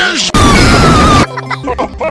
niggas!